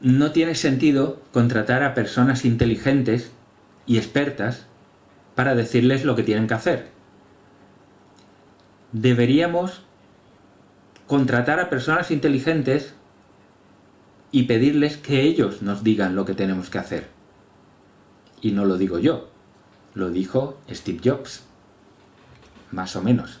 no tiene sentido contratar a personas inteligentes y expertas para decirles lo que tienen que hacer. Deberíamos contratar a personas inteligentes y pedirles que ellos nos digan lo que tenemos que hacer. Y no lo digo yo, lo dijo Steve Jobs. Más o menos.